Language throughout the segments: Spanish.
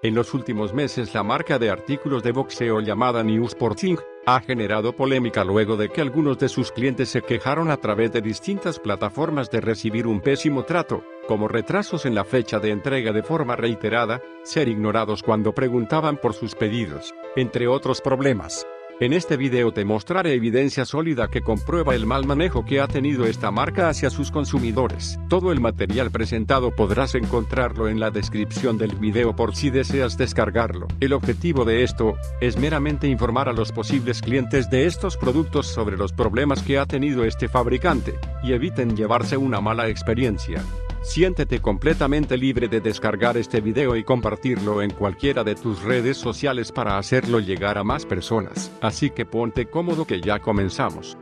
En los últimos meses la marca de artículos de boxeo llamada New Sporting ha generado polémica luego de que algunos de sus clientes se quejaron a través de distintas plataformas de recibir un pésimo trato, como retrasos en la fecha de entrega de forma reiterada, ser ignorados cuando preguntaban por sus pedidos, entre otros problemas. En este video te mostraré evidencia sólida que comprueba el mal manejo que ha tenido esta marca hacia sus consumidores. Todo el material presentado podrás encontrarlo en la descripción del video por si deseas descargarlo. El objetivo de esto, es meramente informar a los posibles clientes de estos productos sobre los problemas que ha tenido este fabricante, y eviten llevarse una mala experiencia. Siéntete completamente libre de descargar este video y compartirlo en cualquiera de tus redes sociales para hacerlo llegar a más personas. Así que ponte cómodo que ya comenzamos.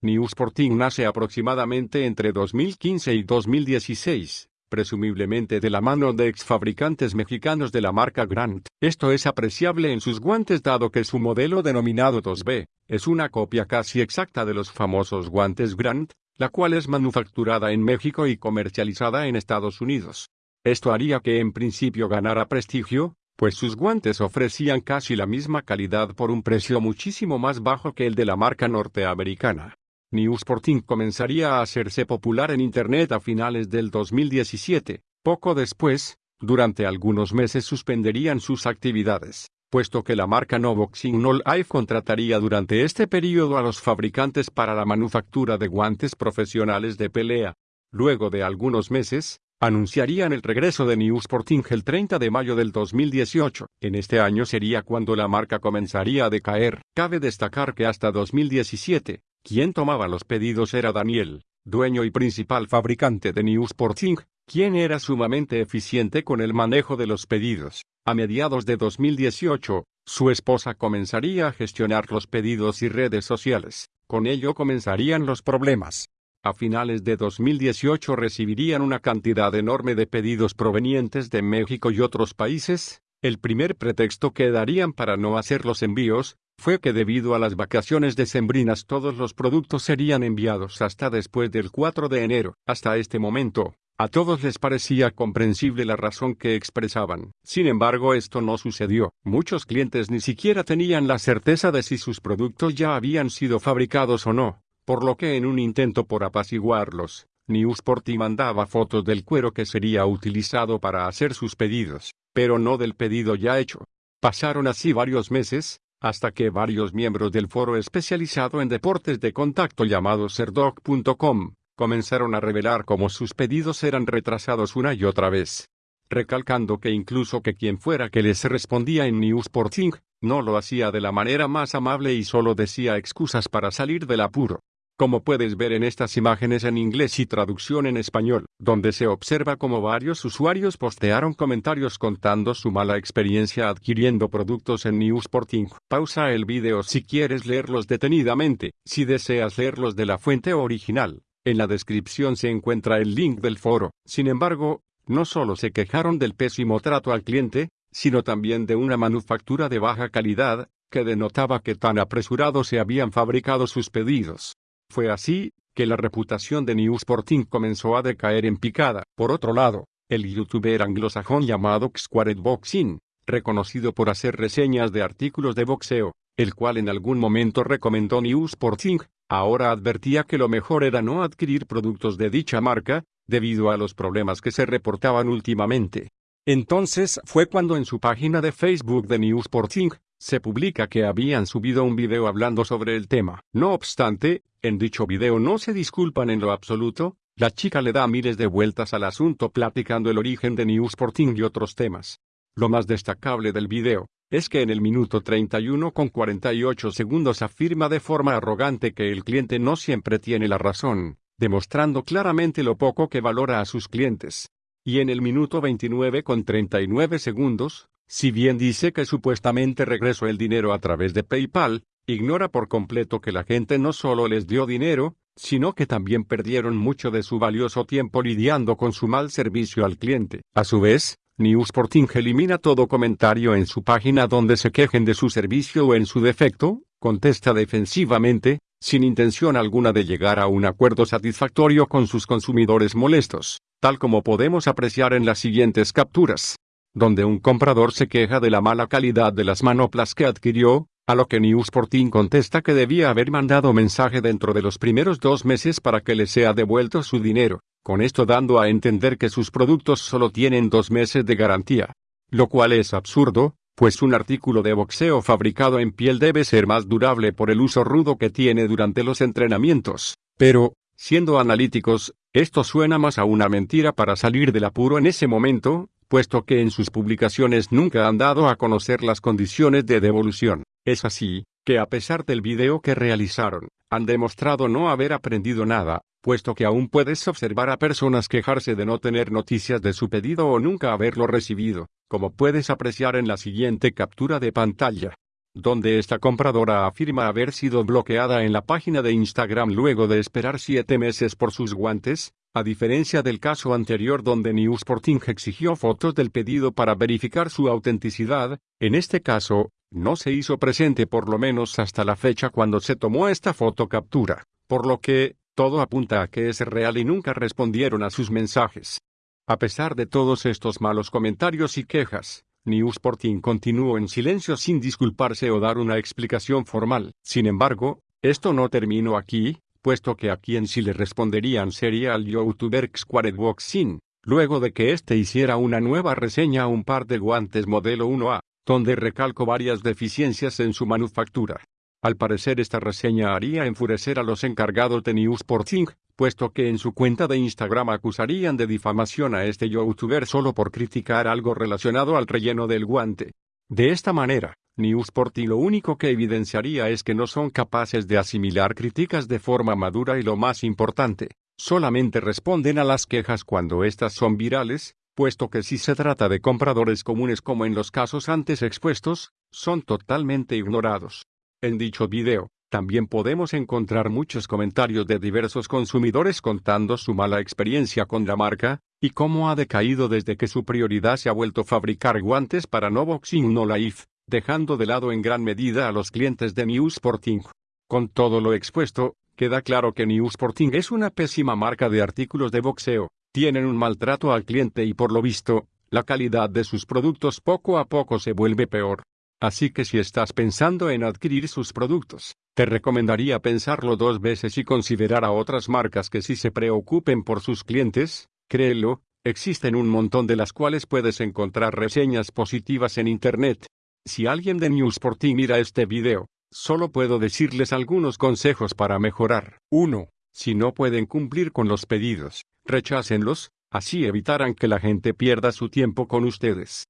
New Sporting nace aproximadamente entre 2015 y 2016 presumiblemente de la mano de exfabricantes mexicanos de la marca Grant. Esto es apreciable en sus guantes dado que su modelo denominado 2B, es una copia casi exacta de los famosos guantes Grant, la cual es manufacturada en México y comercializada en Estados Unidos. Esto haría que en principio ganara prestigio, pues sus guantes ofrecían casi la misma calidad por un precio muchísimo más bajo que el de la marca norteamericana. New Sporting comenzaría a hacerse popular en Internet a finales del 2017. Poco después, durante algunos meses suspenderían sus actividades, puesto que la marca No Boxing No Life contrataría durante este periodo a los fabricantes para la manufactura de guantes profesionales de pelea. Luego de algunos meses, anunciarían el regreso de New Sporting el 30 de mayo del 2018. En este año sería cuando la marca comenzaría a decaer. Cabe destacar que hasta 2017, quien tomaba los pedidos era Daniel, dueño y principal fabricante de New Sporting, quien era sumamente eficiente con el manejo de los pedidos. A mediados de 2018, su esposa comenzaría a gestionar los pedidos y redes sociales. Con ello comenzarían los problemas. A finales de 2018 recibirían una cantidad enorme de pedidos provenientes de México y otros países. El primer pretexto que darían para no hacer los envíos, fue que debido a las vacaciones decembrinas todos los productos serían enviados hasta después del 4 de enero. Hasta este momento, a todos les parecía comprensible la razón que expresaban. Sin embargo, esto no sucedió. Muchos clientes ni siquiera tenían la certeza de si sus productos ya habían sido fabricados o no, por lo que en un intento por apaciguarlos, Newsporty mandaba fotos del cuero que sería utilizado para hacer sus pedidos, pero no del pedido ya hecho. Pasaron así varios meses, hasta que varios miembros del foro especializado en deportes de contacto llamado Serdoc.com comenzaron a revelar cómo sus pedidos eran retrasados una y otra vez, recalcando que incluso que quien fuera que les respondía en Newsporting, no lo hacía de la manera más amable y solo decía excusas para salir del apuro como puedes ver en estas imágenes en inglés y traducción en español, donde se observa como varios usuarios postearon comentarios contando su mala experiencia adquiriendo productos en Newsporting. Pausa el video si quieres leerlos detenidamente, si deseas leerlos de la fuente original. En la descripción se encuentra el link del foro. Sin embargo, no solo se quejaron del pésimo trato al cliente, sino también de una manufactura de baja calidad, que denotaba que tan apresurado se habían fabricado sus pedidos. Fue así, que la reputación de New Sporting comenzó a decaer en picada. Por otro lado, el youtuber anglosajón llamado Squared Boxing, reconocido por hacer reseñas de artículos de boxeo, el cual en algún momento recomendó New Sporting, ahora advertía que lo mejor era no adquirir productos de dicha marca, debido a los problemas que se reportaban últimamente. Entonces fue cuando en su página de Facebook de New Sporting, se publica que habían subido un video hablando sobre el tema. No obstante, en dicho video no se disculpan en lo absoluto, la chica le da miles de vueltas al asunto platicando el origen de New Sporting y otros temas. Lo más destacable del video, es que en el minuto 31 con 48 segundos afirma de forma arrogante que el cliente no siempre tiene la razón, demostrando claramente lo poco que valora a sus clientes. Y en el minuto 29 con 39 segundos, si bien dice que supuestamente regresó el dinero a través de PayPal, ignora por completo que la gente no solo les dio dinero, sino que también perdieron mucho de su valioso tiempo lidiando con su mal servicio al cliente. A su vez, Newsporting elimina todo comentario en su página donde se quejen de su servicio o en su defecto, contesta defensivamente, sin intención alguna de llegar a un acuerdo satisfactorio con sus consumidores molestos, tal como podemos apreciar en las siguientes capturas, donde un comprador se queja de la mala calidad de las manoplas que adquirió, a lo que Newsporting contesta que debía haber mandado mensaje dentro de los primeros dos meses para que le sea devuelto su dinero, con esto dando a entender que sus productos solo tienen dos meses de garantía. Lo cual es absurdo, pues un artículo de boxeo fabricado en piel debe ser más durable por el uso rudo que tiene durante los entrenamientos. Pero, siendo analíticos, esto suena más a una mentira para salir del apuro en ese momento, puesto que en sus publicaciones nunca han dado a conocer las condiciones de devolución. Es así, que a pesar del video que realizaron, han demostrado no haber aprendido nada, puesto que aún puedes observar a personas quejarse de no tener noticias de su pedido o nunca haberlo recibido, como puedes apreciar en la siguiente captura de pantalla, donde esta compradora afirma haber sido bloqueada en la página de Instagram luego de esperar siete meses por sus guantes, a diferencia del caso anterior donde Newsporting exigió fotos del pedido para verificar su autenticidad, en este caso, no se hizo presente por lo menos hasta la fecha cuando se tomó esta foto captura, por lo que, todo apunta a que es real y nunca respondieron a sus mensajes. A pesar de todos estos malos comentarios y quejas, Newsporting continuó en silencio sin disculparse o dar una explicación formal. Sin embargo, esto no terminó aquí, puesto que a quien sí le responderían sería al youtuber Boxing, luego de que éste hiciera una nueva reseña a un par de guantes modelo 1A, donde recalcó varias deficiencias en su manufactura. Al parecer esta reseña haría enfurecer a los encargados de Newsporting, puesto que en su cuenta de Instagram acusarían de difamación a este youtuber solo por criticar algo relacionado al relleno del guante. De esta manera, Newsporting lo único que evidenciaría es que no son capaces de asimilar críticas de forma madura y lo más importante, solamente responden a las quejas cuando éstas son virales, puesto que si se trata de compradores comunes como en los casos antes expuestos, son totalmente ignorados. En dicho video, también podemos encontrar muchos comentarios de diversos consumidores contando su mala experiencia con la marca, y cómo ha decaído desde que su prioridad se ha vuelto fabricar guantes para no boxing no life, dejando de lado en gran medida a los clientes de New Sporting. Con todo lo expuesto, queda claro que New Sporting es una pésima marca de artículos de boxeo, tienen un maltrato al cliente y por lo visto, la calidad de sus productos poco a poco se vuelve peor. Así que si estás pensando en adquirir sus productos, te recomendaría pensarlo dos veces y considerar a otras marcas que sí se preocupen por sus clientes, créelo, existen un montón de las cuales puedes encontrar reseñas positivas en Internet. Si alguien de Newsporting mira este video, solo puedo decirles algunos consejos para mejorar. 1. Si no pueden cumplir con los pedidos, rechácenlos, así evitarán que la gente pierda su tiempo con ustedes.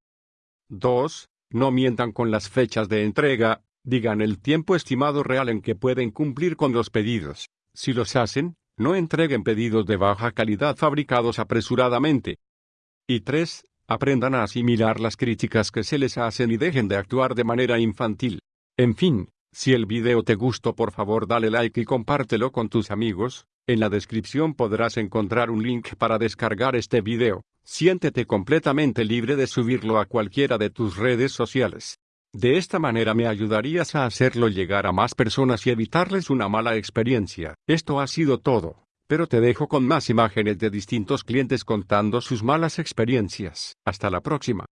2. No mientan con las fechas de entrega, digan el tiempo estimado real en que pueden cumplir con los pedidos. Si los hacen, no entreguen pedidos de baja calidad fabricados apresuradamente. Y 3. Aprendan a asimilar las críticas que se les hacen y dejen de actuar de manera infantil. En fin, si el video te gustó por favor dale like y compártelo con tus amigos, en la descripción podrás encontrar un link para descargar este video. Siéntete completamente libre de subirlo a cualquiera de tus redes sociales. De esta manera me ayudarías a hacerlo llegar a más personas y evitarles una mala experiencia. Esto ha sido todo, pero te dejo con más imágenes de distintos clientes contando sus malas experiencias. Hasta la próxima.